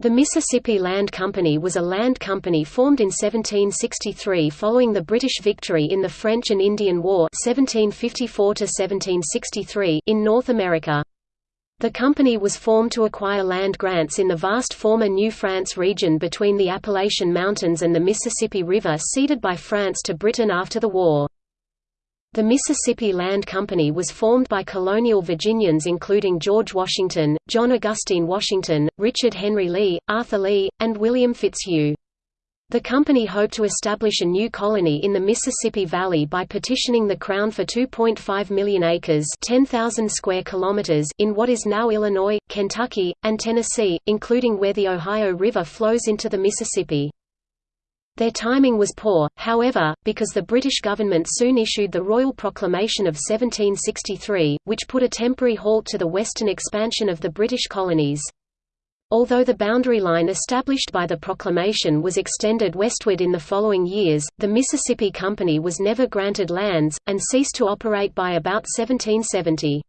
The Mississippi Land Company was a land company formed in 1763 following the British victory in the French and Indian War 1754 in North America. The company was formed to acquire land grants in the vast former New France region between the Appalachian Mountains and the Mississippi River ceded by France to Britain after the war. The Mississippi Land Company was formed by colonial Virginians including George Washington, John Augustine Washington, Richard Henry Lee, Arthur Lee, and William Fitzhugh. The company hoped to establish a new colony in the Mississippi Valley by petitioning the Crown for 2.5 million acres 10,000 square kilometers in what is now Illinois, Kentucky, and Tennessee, including where the Ohio River flows into the Mississippi. Their timing was poor, however, because the British government soon issued the Royal Proclamation of 1763, which put a temporary halt to the western expansion of the British colonies. Although the boundary line established by the proclamation was extended westward in the following years, the Mississippi Company was never granted lands, and ceased to operate by about 1770.